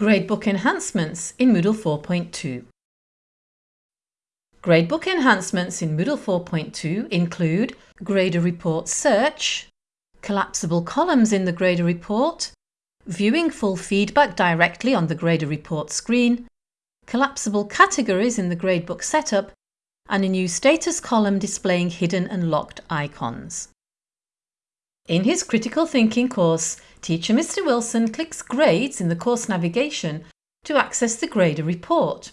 Gradebook enhancements in Moodle 4.2 Gradebook enhancements in Moodle 4.2 include Grader Report Search, collapsible columns in the Grader Report, viewing full feedback directly on the Grader Report screen, collapsible categories in the Gradebook setup, and a new status column displaying hidden and locked icons. In his critical thinking course, teacher Mr Wilson clicks Grades in the course navigation to access the grader report.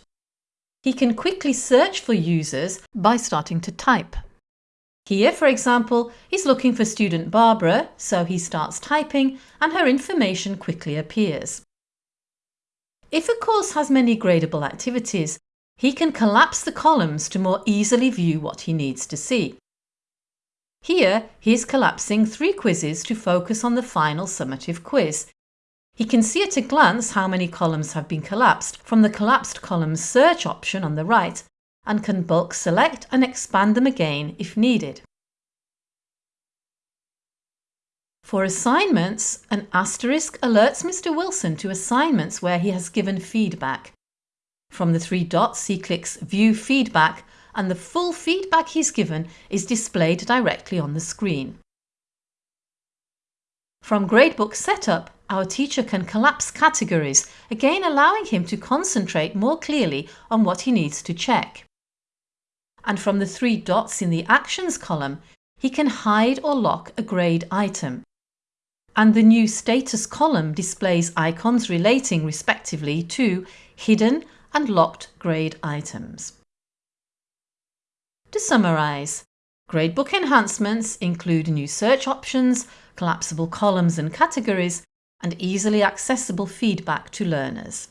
He can quickly search for users by starting to type. Here, for example, he's looking for student Barbara, so he starts typing and her information quickly appears. If a course has many gradable activities, he can collapse the columns to more easily view what he needs to see. Here he is collapsing three quizzes to focus on the final summative quiz. He can see at a glance how many columns have been collapsed from the collapsed columns search option on the right and can bulk select and expand them again if needed. For assignments, an asterisk alerts Mr Wilson to assignments where he has given feedback. From the three dots he clicks View Feedback and the full feedback he's given is displayed directly on the screen. From Gradebook Setup, our teacher can collapse categories, again allowing him to concentrate more clearly on what he needs to check. And from the three dots in the Actions column, he can hide or lock a grade item. And the new Status column displays icons relating respectively to hidden and locked grade items. To summarise, Gradebook enhancements include new search options, collapsible columns and categories, and easily accessible feedback to learners.